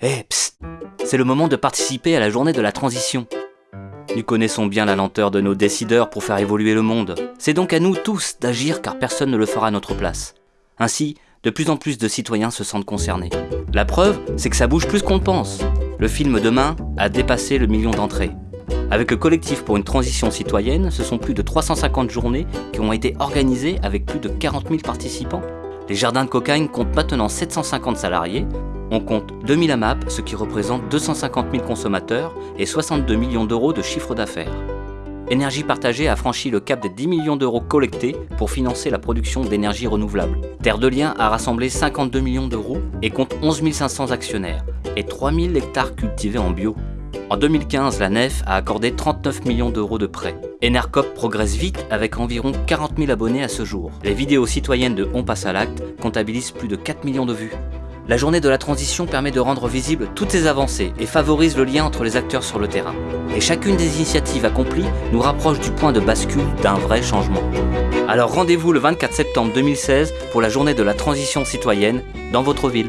Eh, psst C'est le moment de participer à la journée de la transition. Nous connaissons bien la lenteur de nos décideurs pour faire évoluer le monde. C'est donc à nous tous d'agir car personne ne le fera à notre place. Ainsi, de plus en plus de citoyens se sentent concernés. La preuve, c'est que ça bouge plus qu'on le pense. Le film Demain a dépassé le million d'entrées. Avec le collectif pour une transition citoyenne, ce sont plus de 350 journées qui ont été organisées avec plus de 40 000 participants. Les jardins de cocaïne comptent maintenant 750 salariés. On compte 2000 AMAP, ce qui représente 250 000 consommateurs et 62 millions d'euros de chiffre d'affaires. Énergie Partagée a franchi le cap des 10 millions d'euros collectés pour financer la production d'énergie renouvelable. Terre de Liens a rassemblé 52 millions d'euros et compte 11 500 actionnaires et 3000 hectares cultivés en bio. En 2015, la NEF a accordé 39 millions d'euros de prêts. Enercop progresse vite avec environ 40 000 abonnés à ce jour. Les vidéos citoyennes de On passe à l'acte comptabilisent plus de 4 millions de vues. La journée de la transition permet de rendre visibles toutes ces avancées et favorise le lien entre les acteurs sur le terrain. Et chacune des initiatives accomplies nous rapproche du point de bascule d'un vrai changement. Alors rendez-vous le 24 septembre 2016 pour la journée de la transition citoyenne dans votre ville.